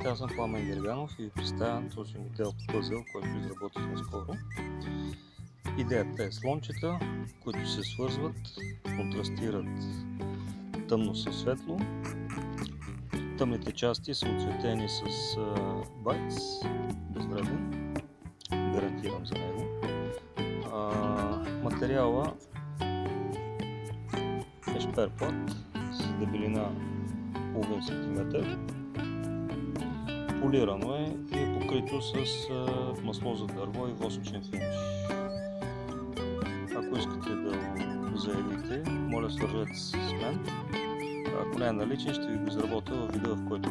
Здравейте, аз съм Пламен Герганов и ви представям този модел пъзел, който изработихме скоро. Идеята е слончета, които се свързват, контрастират тъмно със светло. Тъмните части са оцветени с байц, безвреден, гарантирам за него. материала е шперплат с дебелина половин сантиметър Полирано е и е покрито с масло за дърво и восъчен финиш. Ако искате да го заявите, моля свържете се с мен. Ако не е наличен, ще ви го изработя в вида, в който.